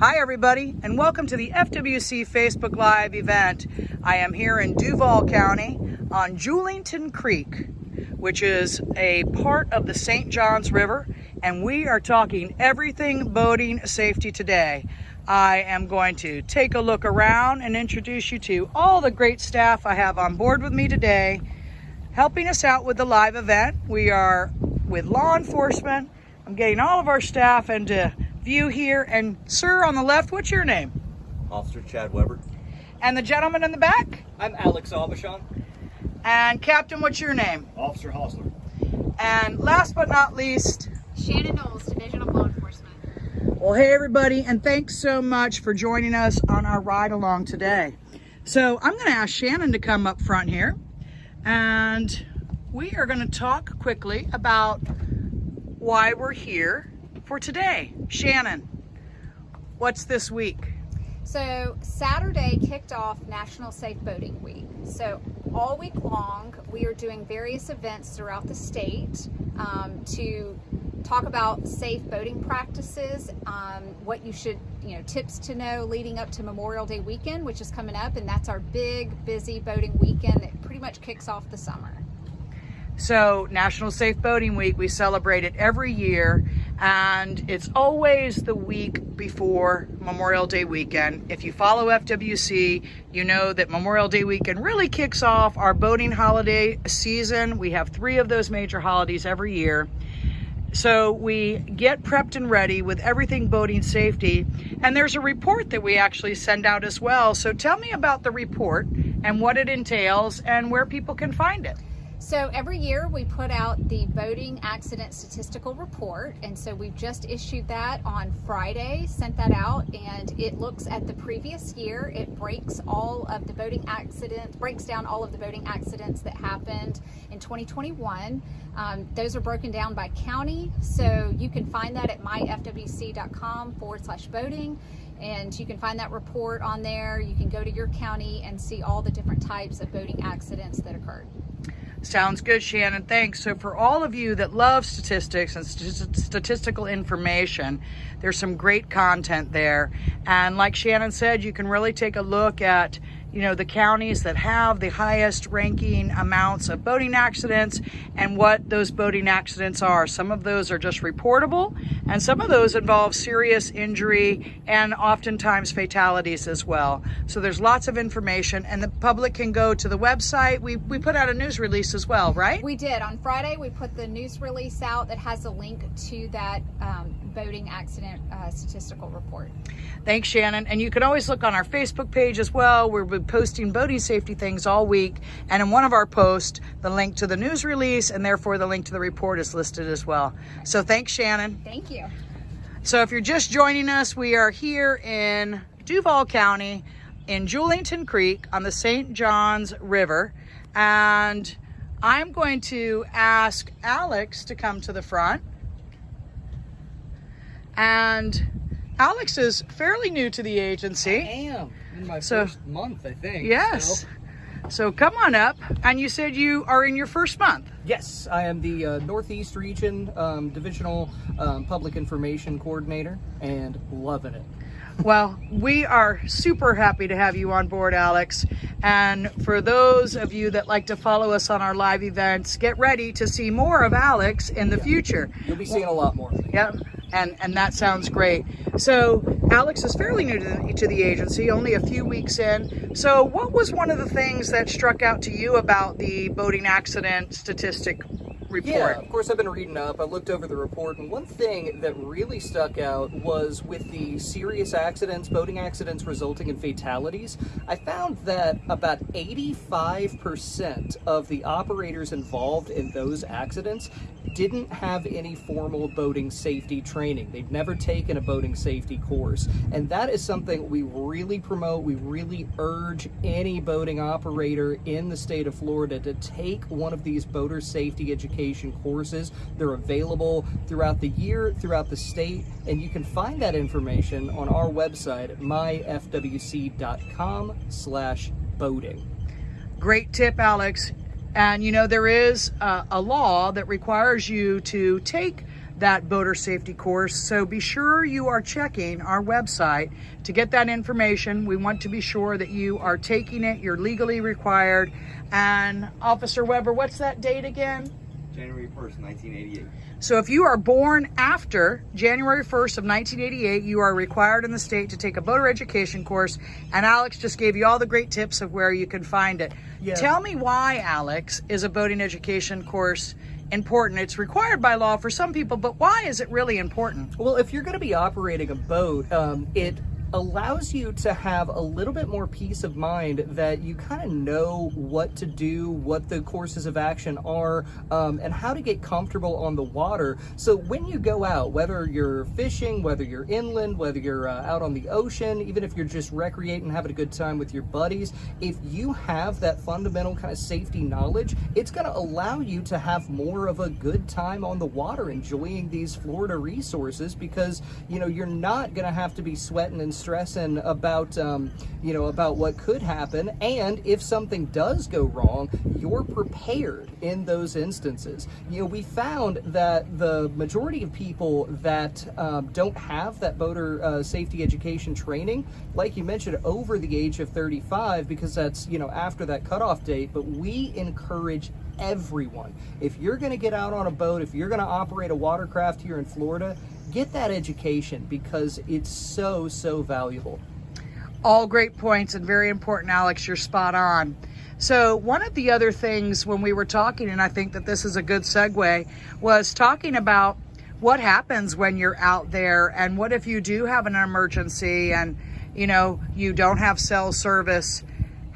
Hi everybody and welcome to the FWC Facebook Live event. I am here in Duval County on Julington Creek, which is a part of the St. Johns River and we are talking everything boating safety today. I am going to take a look around and introduce you to all the great staff I have on board with me today helping us out with the live event. We are with law enforcement. I'm getting all of our staff into view here. And sir, on the left, what's your name? Officer Chad Weber. And the gentleman in the back? I'm Alex Aubuchon. And Captain, what's your name? Officer Hostler. And last but not least, Shannon Knowles, Division of Law Enforcement. Well, hey everybody, and thanks so much for joining us on our ride along today. So I'm gonna ask Shannon to come up front here, and we are gonna talk quickly about why we're here for today. Shannon, what's this week? So Saturday kicked off National Safe Boating Week. So all week long, we are doing various events throughout the state um, to talk about safe boating practices, um, what you should, you know, tips to know leading up to Memorial Day weekend, which is coming up, and that's our big, busy boating weekend that pretty much kicks off the summer. So National Safe Boating Week, we celebrate it every year and it's always the week before Memorial Day weekend. If you follow FWC, you know that Memorial Day weekend really kicks off our boating holiday season. We have three of those major holidays every year. So we get prepped and ready with everything boating safety. And there's a report that we actually send out as well. So tell me about the report and what it entails and where people can find it. So every year we put out the boating accident statistical report and so we've just issued that on Friday, sent that out and it looks at the previous year. It breaks all of the boating accidents, breaks down all of the boating accidents that happened in 2021. Um, those are broken down by county so you can find that at myfwc.com forward slash boating and you can find that report on there. You can go to your county and see all the different types of boating accidents that occurred. Sounds good, Shannon. Thanks. So for all of you that love statistics and st statistical information, there's some great content there. And like Shannon said, you can really take a look at you know, the counties that have the highest ranking amounts of boating accidents and what those boating accidents are. Some of those are just reportable and some of those involve serious injury and oftentimes fatalities as well. So there's lots of information and the public can go to the website. We, we put out a news release as well, right? We did. On Friday, we put the news release out that has a link to that um, boating accident uh, statistical report. Thanks, Shannon. And you can always look on our Facebook page as well. We're posting boating safety things all week. And in one of our posts, the link to the news release and therefore the link to the report is listed as well. So thanks, Shannon. Thank you. So if you're just joining us, we are here in Duval County in Julington Creek on the St. Johns River. And I'm going to ask Alex to come to the front. And Alex is fairly new to the agency. I am in my So- first month, I think. Yes. so- So come on up. And you said you are in your first month. yes, I am the uh, Northeast Region um, Divisional um, Public Information Coordinator and loving it. Well, we are super happy to have you on board, Alex. And for those of you that like to follow us on our live events, get ready to see more of Alex in the future. You'll be seeing a lot more. Yep, and, and that sounds great. So Alex is fairly new to the, to the agency, only a few weeks in. So what was one of the things that struck out to you about the boating accident statistic report? Yeah, of course I've been reading up. I looked over the report, and one thing that really stuck out was with the serious accidents, boating accidents resulting in fatalities. I found that about 85% of the operators involved in those accidents didn't have any formal boating safety training. They've never taken a boating safety course. And that is something we really promote. We really urge any boating operator in the state of Florida to take one of these boater safety education courses. They're available throughout the year, throughout the state, and you can find that information on our website, myfwc.com slash boating. Great tip, Alex. And you know, there is a, a law that requires you to take that boater safety course. So be sure you are checking our website to get that information. We want to be sure that you are taking it, you're legally required. And Officer Weber, what's that date again? January 1st, 1988. So if you are born after January 1st of 1988, you are required in the state to take a boater education course. And Alex just gave you all the great tips of where you can find it. Yeah. Tell me why, Alex, is a boating education course important? It's required by law for some people, but why is it really important? Well, if you're going to be operating a boat, um, it allows you to have a little bit more peace of mind that you kind of know what to do, what the courses of action are, um, and how to get comfortable on the water. So when you go out, whether you're fishing, whether you're inland, whether you're uh, out on the ocean, even if you're just recreating, having a good time with your buddies, if you have that fundamental kind of safety knowledge, it's going to allow you to have more of a good time on the water, enjoying these Florida resources because, you know, you're not going to have to be sweating and stressing about um, you know about what could happen. And if something does go wrong you're prepared in those instances. You know we found that the majority of people that um, don't have that boater uh, safety education training like you mentioned over the age of 35 because that's you know after that cutoff date. But we encourage everyone if you're going to get out on a boat if you're going to operate a watercraft here in Florida get that education because it's so, so valuable. All great points and very important, Alex. You're spot on. So, one of the other things when we were talking, and I think that this is a good segue, was talking about what happens when you're out there and what if you do have an emergency and you know you don't have cell service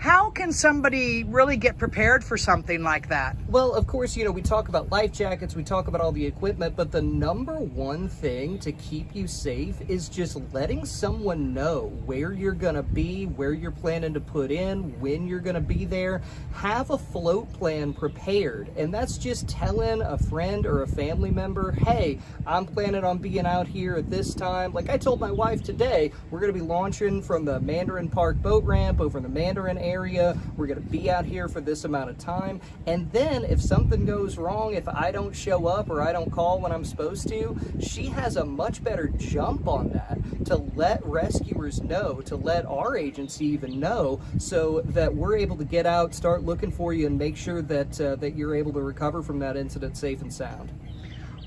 how can somebody really get prepared for something like that? Well, of course, you know, we talk about life jackets, we talk about all the equipment, but the number one thing to keep you safe is just letting someone know where you're going to be, where you're planning to put in, when you're going to be there. Have a float plan prepared. And that's just telling a friend or a family member, hey, I'm planning on being out here at this time. Like I told my wife today, we're going to be launching from the Mandarin Park boat ramp over the Mandarin area area. We're going to be out here for this amount of time. And then if something goes wrong, if I don't show up or I don't call when I'm supposed to, she has a much better jump on that to let rescuers know, to let our agency even know so that we're able to get out, start looking for you and make sure that, uh, that you're able to recover from that incident safe and sound.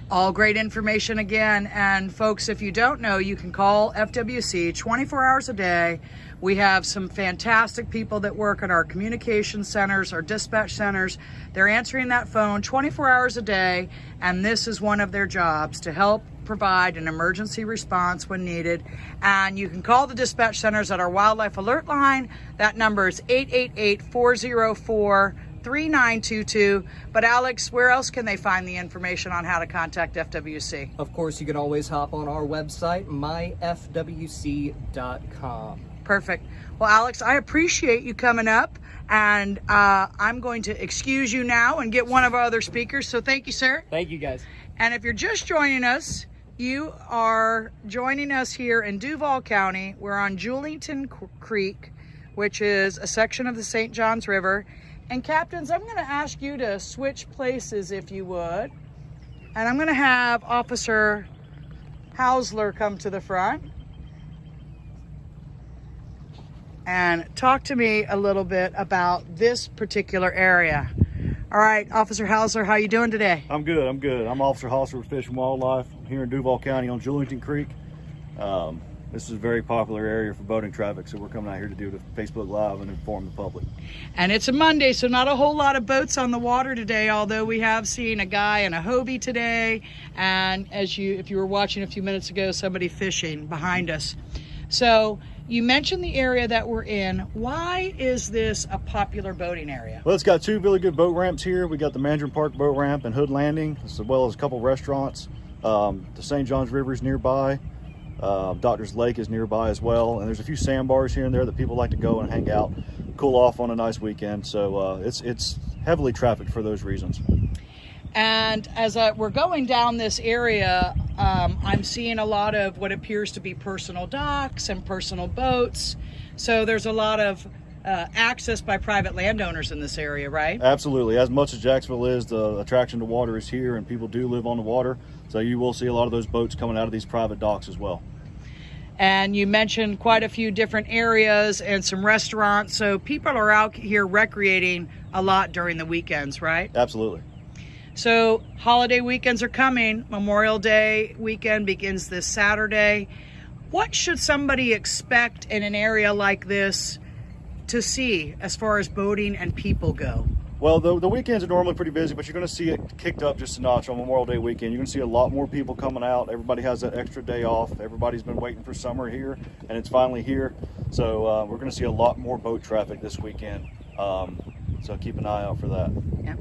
All great information again. And folks, if you don't know, you can call FWC 24 hours a day. We have some fantastic people that work in our communication centers, our dispatch centers. They're answering that phone 24 hours a day. And this is one of their jobs to help provide an emergency response when needed. And you can call the dispatch centers at our wildlife alert line. That number is 888 404 3922. But Alex, where else can they find the information on how to contact FWC? Of course, you can always hop on our website, myfwc.com. Perfect. Well, Alex, I appreciate you coming up, and uh, I'm going to excuse you now and get one of our other speakers. So thank you, sir. Thank you, guys. And if you're just joining us, you are joining us here in Duval County. We're on Julington Creek, which is a section of the St. Johns River. And captains, I'm going to ask you to switch places if you would. And I'm going to have Officer Hausler come to the front and talk to me a little bit about this particular area. All right, Officer Hausler, how you doing today? I'm good, I'm good. I'm Officer Hausler with Fish and Wildlife here in Duval County on Julington Creek. Um, this is a very popular area for boating traffic, so we're coming out here to do the Facebook Live and inform the public. And it's a Monday, so not a whole lot of boats on the water today, although we have seen a guy in a Hobie today, and as you, if you were watching a few minutes ago, somebody fishing behind us. So you mentioned the area that we're in. Why is this a popular boating area? Well, it's got two really good boat ramps here. We got the Mandarin Park boat ramp and Hood Landing, as well as a couple restaurants. Um, the St. Johns River is nearby. Uh, Doctor's Lake is nearby as well, and there's a few sandbars here and there that people like to go and hang out, cool off on a nice weekend. So uh, it's it's heavily trafficked for those reasons. And as uh, we're going down this area, um, I'm seeing a lot of what appears to be personal docks and personal boats. So there's a lot of uh, accessed by private landowners in this area, right? Absolutely. As much as Jacksonville is, the attraction to water is here, and people do live on the water. So you will see a lot of those boats coming out of these private docks as well. And you mentioned quite a few different areas and some restaurants. So people are out here recreating a lot during the weekends, right? Absolutely. So holiday weekends are coming. Memorial Day weekend begins this Saturday. What should somebody expect in an area like this to see as far as boating and people go? Well, the, the weekends are normally pretty busy, but you're going to see it kicked up just a notch on Memorial Day weekend. You're going to see a lot more people coming out. Everybody has that extra day off. Everybody's been waiting for summer here, and it's finally here. So uh, we're going to see a lot more boat traffic this weekend. Um, so keep an eye out for that. Yeah.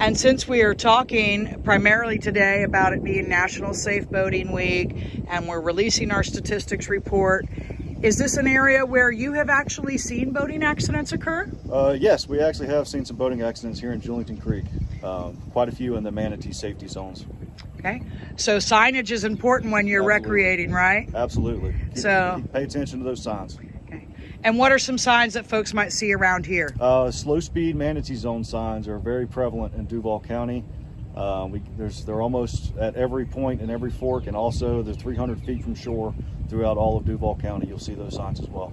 And since we are talking primarily today about it being National Safe Boating Week and we're releasing our statistics report, is this an area where you have actually seen boating accidents occur? Uh, yes, we actually have seen some boating accidents here in Julington Creek. Um, quite a few in the manatee safety zones. Okay. So signage is important when you're Absolutely. recreating, right? Absolutely. Keep- So- keep- pay attention to those signs. Okay. And what are some signs that folks might see around here? Uh, slow speed manatee zone signs are very prevalent in Duval County. Uh, we, there's, they're almost at every point in every fork, and also they're 300 feet from shore throughout all of Duval County. You'll see those signs as well.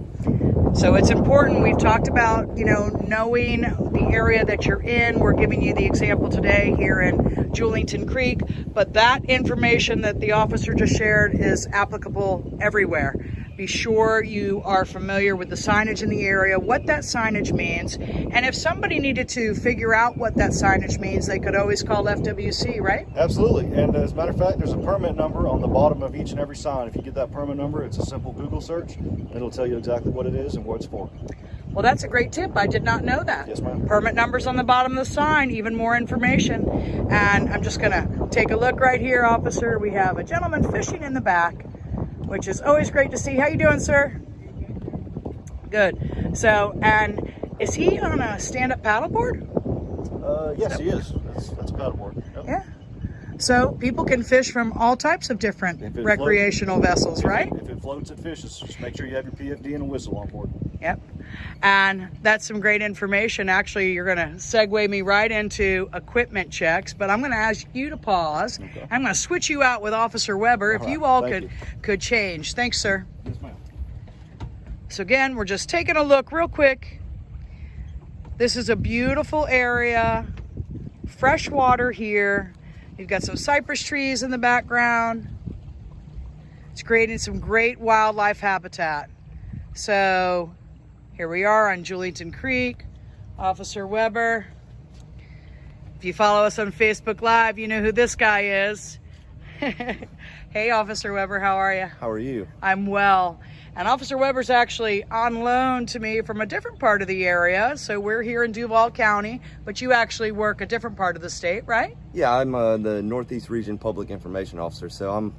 So it's important. We've talked about, you know, knowing the area that you're in. We're giving you the example today here in Julington Creek, but that information that the officer just shared is applicable everywhere. Be sure you are familiar with the signage in the area, what that signage means, and if somebody needed to figure out what that signage means, they could always call FWC, right? Absolutely. And as a matter of fact, there's a permit number on the bottom of each and every sign. If you get that permit number, it's a simple Google search. It'll tell you exactly what it is and what it's for. Well, that's a great tip. I did not know that. Yes, ma'am. Permit numbers on the bottom of the sign, even more information. And I'm just gonna take a look right here, officer. We have a gentleman fishing in the back, which is always great to see. How you doing, sir? Good. So, and is he on a stand-up paddleboard? Uh, yes, he is. That's, that's a paddleboard. Yep. Yeah. So people can fish from all types of different If it recreational vessels, right? If it floats, it fishes. Just make sure you have your PFD and a whistle on board. Yep. And that's some great information. Actually, you're going to segue me right into equipment checks, but I'm going to ask you to pause. Okay. I'm going to switch you out with Officer Weber if All right. you all Thank could you. could change. Thanks, sir. Yes, ma'am. So again, we're just taking a look real quick. This is a beautiful area. Fresh water here. You've got some cypress trees in the background. It's creating some great wildlife habitat. So here we are on Julington Creek. Officer Weber. If you follow us on Facebook Live, you know who this guy is. hey, Officer Weber, how are you? How are you? I'm well. And Officer Weber's actually on loan to me from a different part of the area. So we're here in Duval County, but you actually work a different part of the state, right? Yeah, I'm uh, the Northeast Region Public Information Officer, so I'm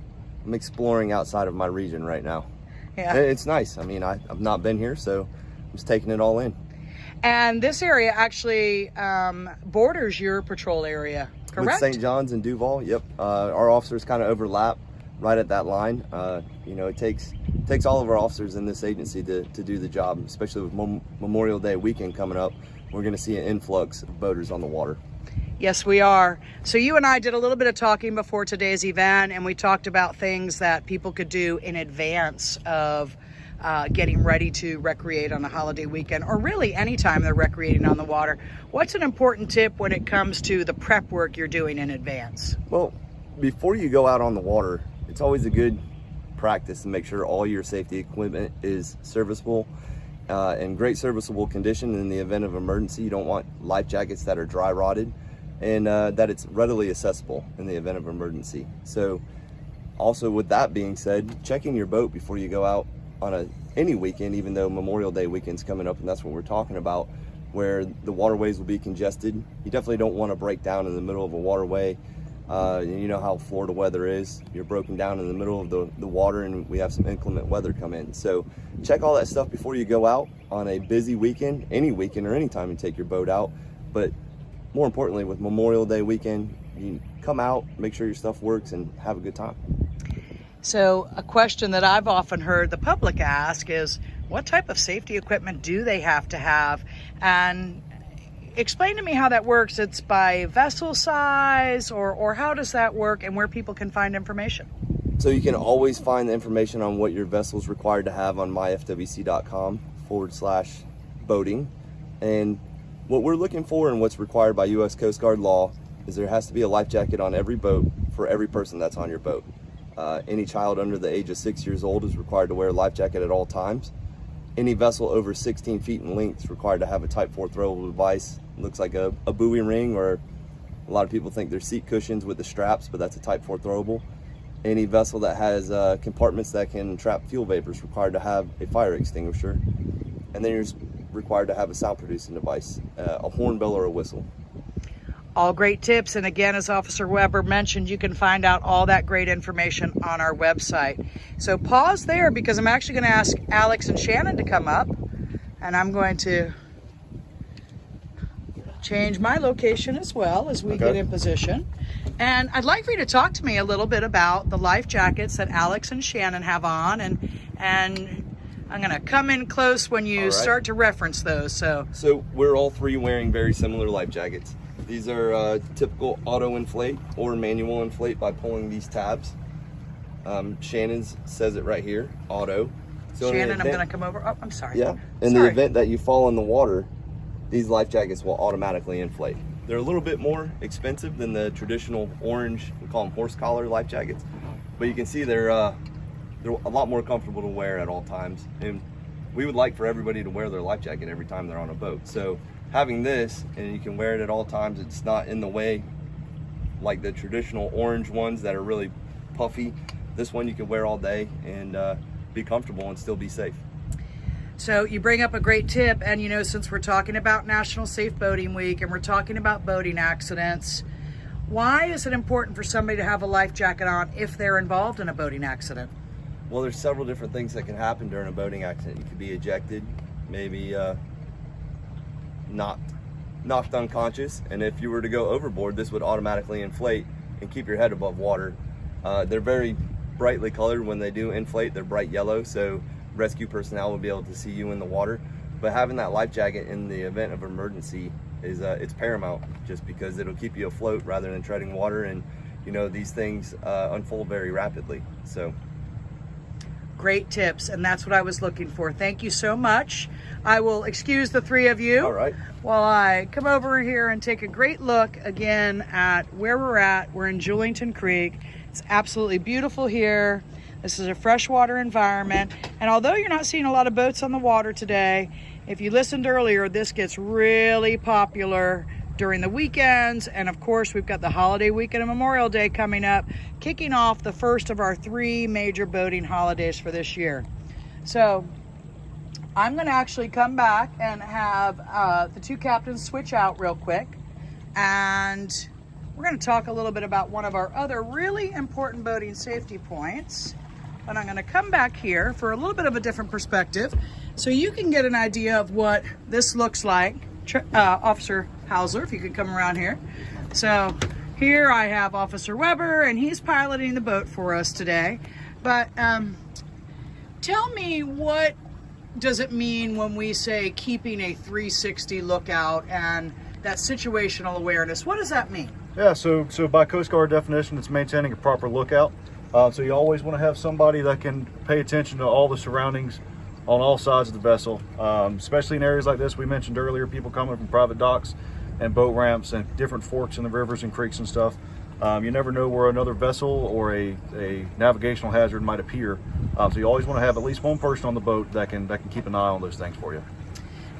I'm exploring outside of my region right now. Yeah. It's nice. I mean, I, I've not been here, so I'm just taking it all in. And this area actually um, borders your patrol area, With correct? St. John's and Duval, yep. Uh, our officers kind of overlap right at that line. Uh, you know, it takes takes all of our officers in this agency to, to do the job, especially with Mem- Memorial Day weekend coming up. We're going to see an influx of boaters on the water. Yes, we are. So you and I did a little bit of talking before today's event, and we talked about things that people could do in advance of uh, getting ready to recreate on a holiday weekend, or really anytime they're recreating on the water. What's an important tip when it comes to the prep work you're doing in advance? Well, before you go out on the water, it's always a good practice to make sure all your safety equipment is serviceable uh, in great serviceable condition in the event of emergency. You don't want life jackets that are dry rotted and uh, that it's readily accessible in the event of emergency. So also with that being said, checking your boat before you go out on a any weekend, even though Memorial Day weekend's coming up and that's what we're talking about, where the waterways will be congested. You definitely don't want to break down in the middle of a waterway. Uh, you know how Florida weather is. You're broken down in the middle of the, the water and we have some inclement weather come in. So check all that stuff before you go out on a busy weekend, any weekend or any time you take your boat out. But more importantly, with Memorial Day weekend, you come out, make sure your stuff works and have a good time. So, a question that I've often heard the public ask is what type of safety equipment do they have to have? And explain to me how that works. It's by vessel size or, or how does that work and where people can find information? So you can always find the information on what your vessel is required to have on myfwc.com forward slash boating. And what we're looking for and what's required by U.S. Coast Guard law is there has to be a life jacket on every boat for every person that's on your boat. Uh, any child under the age of six years old is required to wear a life jacket at all times. Any vessel over 16 feet in length is required to have a Type 4 throwable device. It looks like a, a buoy ring or a lot of people think they're seat cushions with the straps, but that's a Type 4 throwable. Any vessel that has uh, compartments that can trap fuel vapor is required to have a fire extinguisher. And then you're required to have a sound producing device, uh, a hornbill or a whistle. All great tips. And again, as Officer Weber mentioned, you can find out all that great information on our website. So pause there because I'm actually going to ask Alex and Shannon to come up and I'm going to change my location as well as we Okay. get in position. And I'd like for you to talk to me a little bit about the life jackets that Alex and Shannon have on and and I'm going to come in close when you right. start to reference those. So So we're all three wearing very similar life jackets. These are uh, typical auto inflate or manual inflate by pulling these tabs. Um, Shannon's says it right here, auto. So Shannon, I'm going to come over. Oh, I'm sorry. Yeah. In the event that you fall in the water, these life jackets will automatically inflate. They're a little bit more expensive than the traditional orange, we call them horse collar life jackets, but you can see they're uh, they're a lot more comfortable to wear at all times. And we would like for everybody to wear their life jacket every time they're on a boat. So having this, and you can wear it at all times, it's not in the way like the traditional orange ones that are really puffy. This one you can wear all day and uh, be comfortable and still be safe. So you bring up a great tip, and you know, since we're talking about National Safe Boating Week and we're talking about boating accidents, why is it important for somebody to have a life jacket on if they're involved in a boating accident? Well, there's several different things that can happen during a boating accident. You could be ejected, maybe uh, knocked, knocked unconscious, and if you were to go overboard, this would automatically inflate and keep your head above water. Uh, they're very brightly colored when they do inflate. They're bright yellow, so rescue personnel will be able to see you in the water. But having that life jacket in the event of emergency is uh, it's paramount, just because it'll keep you afloat rather than treading water, and you know these things uh, unfold very rapidly. So. Great tips, and that's what I was looking for. Thank you so much. I will excuse the three of you All right. while I come over here and take a great look again at where we're at. We're in Julington Creek. It's absolutely beautiful here. This is a freshwater environment. And although you're not seeing a lot of boats on the water today, if you listened earlier, this gets really popular during the weekends. And of course, we've got the holiday weekend and Memorial Day coming up, kicking off the first of our three major boating holidays for this year. So I'm going to actually come back and have uh, the two captains switch out real quick. And we're going to talk a little bit about one of our other really important boating safety points. And I'm going to come back here for a little bit of a different perspective so you can get an idea of what this looks like. Uh, Officer Hauser, if you could come around here. So here I have Officer Weber, and he's piloting the boat for us today. But um, tell me what does it mean when we say keeping a 360 lookout and that situational awareness? What does that mean? Yeah, so so by Coast Guard definition, it's maintaining a proper lookout. Uh, so you always want to have somebody that can pay attention to all the surroundings on all sides of the vessel, um, especially in areas like this. We mentioned earlier, people coming from private docks and boat ramps and different forks in the rivers and creeks and stuff. Um, you never know where another vessel or a, a navigational hazard might appear. Um, so you always want to have at least one person on the boat that can that can keep an eye on those things for you.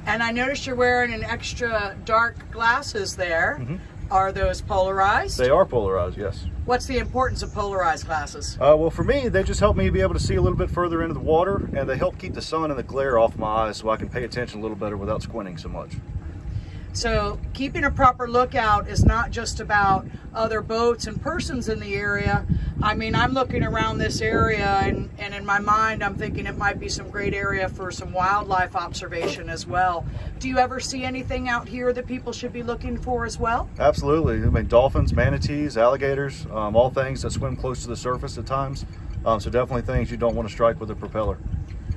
And I noticed you're wearing an extra dark glasses there. Are those polarized? They are polarized, yes. What's the importance of polarized glasses? Uh, well, for me, they just help me be able to see a little bit further into the water, and they help keep the sun and the glare off my eyes so I can pay attention a little better without squinting so much. So keeping a proper lookout is not just about other boats and persons in the area. I mean, I'm looking around this area and, and in my mind, I'm thinking it might be some great area for some wildlife observation as well. Do you ever see anything out here that people should be looking for as well? Absolutely. I mean, dolphins, manatees, alligators, um, all things that swim close to the surface at times. Um, so definitely things you don't want to strike with a propeller.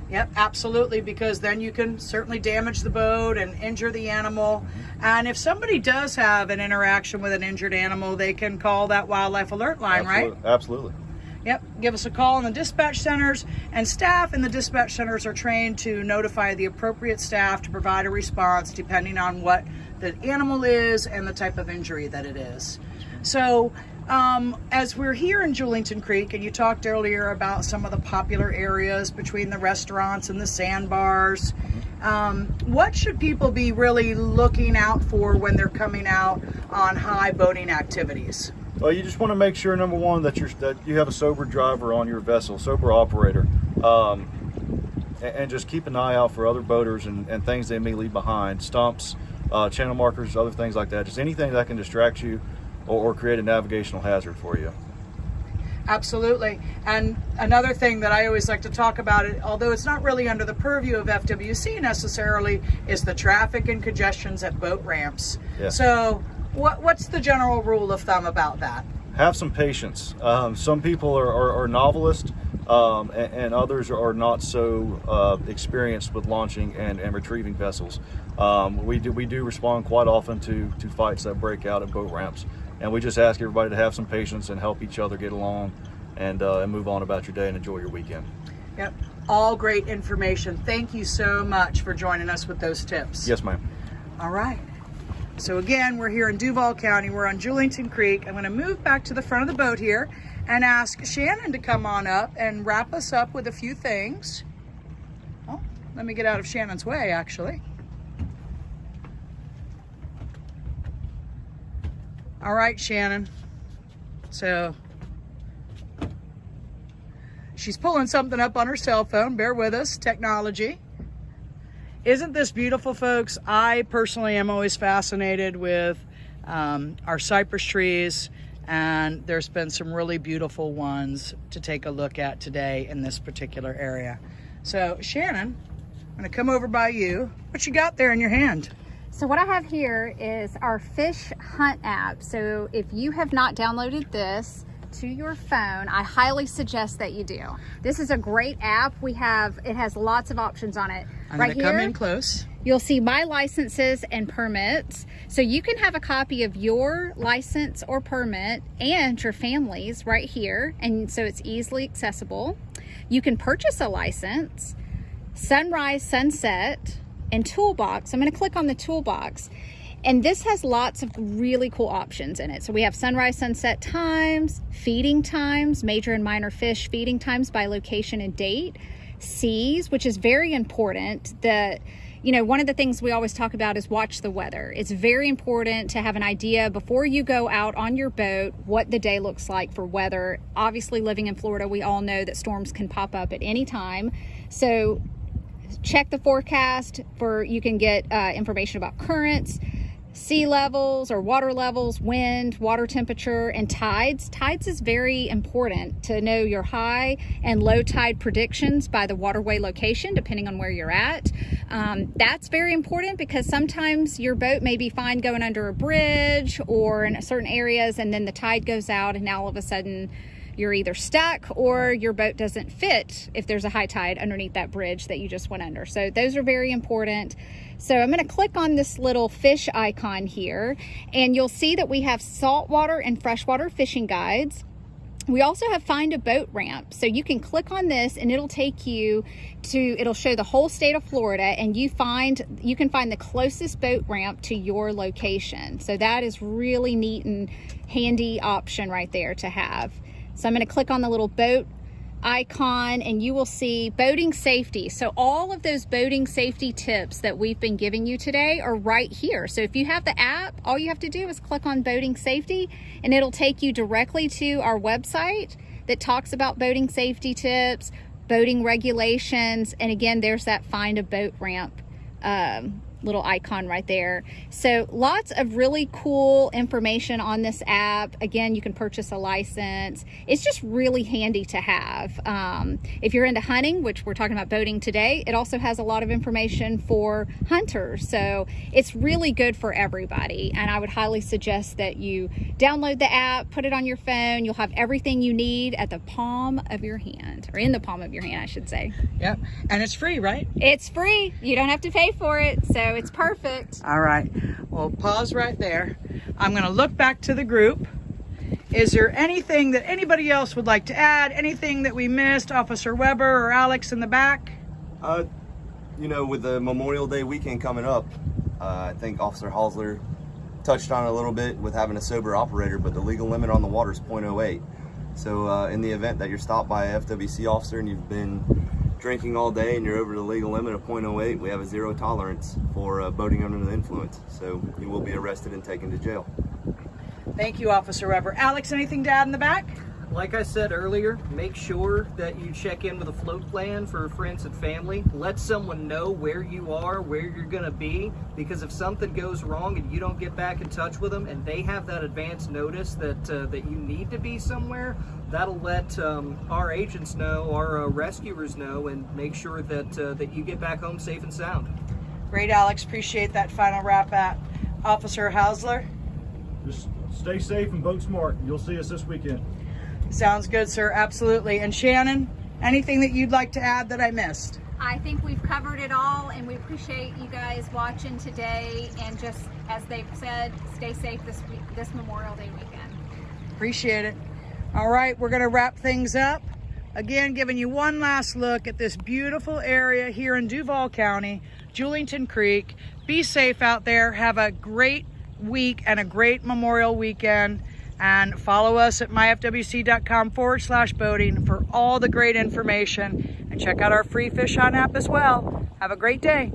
Yep, absolutely, because then you can certainly damage the boat and injure the animal. Mm-hmm. And if somebody does have an interaction with an injured animal, they can call that wildlife alert line, right? Absolutely. Absolutely. Yep, give us a call in the dispatch centers, and staff in the dispatch centers are trained to notify the appropriate staff to provide a response depending on what the animal is and the type of injury that it is. So, um, as we're here in Julington Creek, and you talked earlier about some of the popular areas between the restaurants and the sandbars, um, what should people be really looking out for when they're coming out on high boating activities? Well, you just want to make sure, number one, that you're that you have a sober driver on your vessel, sober operator, um, and, and just keep an eye out for other boaters and, and things they may leave behind, stumps, uh, channel markers, other things like that. Just anything that can distract you or, or create a navigational hazard for you. Absolutely. And another thing that I always like to talk about, it, although it's not really under the purview of FWC necessarily, is the traffic and congestions at boat ramps. Yeah. So, what, what's the general rule of thumb about that? Have some patience. Um, some people are, are, are novelists, um, and, and others are not so uh, experienced with launching and, and retrieving vessels. Um, we do we do respond quite often to to fights that break out at boat ramps, and we just ask everybody to have some patience and help each other get along, and uh, and move on about your day and enjoy your weekend. Yep. All great information. Thank you so much for joining us with those tips. Yes, ma'am. All right. So again, we're here in Duval County. We're on Julington Creek. I'm going to move back to the front of the boat here and ask Shannon to come on up and wrap us up with a few things. Oh, let me get out of Shannon's way, actually. All right, Shannon. So she's pulling something up on her cell phone. Bear with us, technology. Isn't this beautiful, folks? I personally am always fascinated with um, our cypress trees, and there's been some really beautiful ones to take a look at today in this particular area. So, Shannon, I'm gonna come over by you. What you got there in your hand? So what I have here is our Fish Hunt app. So if you have not downloaded this to your phone, I highly suggest that you do. This is a great app. We have, it has lots of options on it. I'm right gonna come here, in close. You'll see my licenses and permits. So you can have a copy of your license or permit and your family's right here. And so it's easily accessible. You can purchase a license, sunrise, sunset, and toolbox. I'm gonna click on the toolbox. And this has lots of really cool options in it. So we have sunrise, sunset times, feeding times, major and minor fish feeding times by location and date, seas, which is very important. that you know, one of the things we always talk about is watch the weather. It's very important to have an idea before you go out on your boat what the day looks like for weather. Obviously, living in Florida, we all know that storms can pop up at any time. So check the forecast for you can get uh, information about currents sea levels or water levels wind water temperature and tides. Tides is very important to know your high and low tide predictions by the waterway location depending on where you're at. Um, that's very important because sometimes your boat may be fine going under a bridge or in certain areas and then the tide goes out and all of a sudden you're either stuck or your boat doesn't fit if there's a high tide underneath that bridge that you just went under. So those are very important. So I'm going to click on this little fish icon here and you'll see that we have saltwater and freshwater fishing guides. We also have find a boat ramp. So you can click on this and it'll take you to, it'll show the whole state of Florida and you find, you can find the closest boat ramp to your location. So that is really neat and handy option right there to have. So I'm gonna click on the little boat icon and you will see boating safety. So all of those boating safety tips that we've been giving you today are right here. So if you have the app, all you have to do is click on boating safety and it'll take you directly to our website that talks about boating safety tips, boating regulations, and again, there's that find a boat ramp um, little icon right there. So lots of really cool information on this app. Again, you can purchase a license. It's just really handy to have. Um, if you're into hunting, which we're talking about boating today, it also has a lot of information for hunters. So it's really good for everybody. And I would highly suggest that you download the app, put it on your phone. You'll have everything you need at the palm of your hand, or in the palm of your hand, I should say. Yep. And it's free, right? It's free. You don't have to pay for it. So it's perfect. All right. Well, pause right there. I'm going to look back to the group. Is there anything that anybody else would like to add? Anything that we missed, Officer Weber or Alex in the back? Uh, you know, with the Memorial Day weekend coming up, uh, I think Officer Hosler touched on it a little bit with having a sober operator, but the legal limit on the water is 0.08. So uh, in the event that you're stopped by a FWC officer and you've been drinking all day and you're over the legal limit of 0.08, we have a zero tolerance for uh, boating under the influence. So you will be arrested and taken to jail. Thank you, Officer Weber. Alex, anything to add in the back? Like I said earlier, make sure that you check in with a float plan for friends and family. Let someone know where you are, where you're going to be, because if something goes wrong and you don't get back in touch with them and they have that advance notice that uh, that you need to be somewhere, that'll let um, our agents know, our uh, rescuers know, and make sure that uh, that you get back home safe and sound. Great, Alex. Appreciate that final wrap up. Officer Hausler? Just stay safe and boat smart. You'll see us this weekend. Sounds good, sir. Absolutely. And Shannon, anything that you'd like to add that I missed? I think we've covered it all and we appreciate you guys watching today and just as they've said, stay safe this week, this Memorial Day weekend. Appreciate it. All right, we're going to wrap things up. Again, giving you one last look at this beautiful area here in Duval County, Julington Creek. Be safe out there. Have a great week and a great Memorial weekend. And follow us at myfwc.com forward slash boating for all the great information. And check out our free Fish Hunt app as well. Have a great day.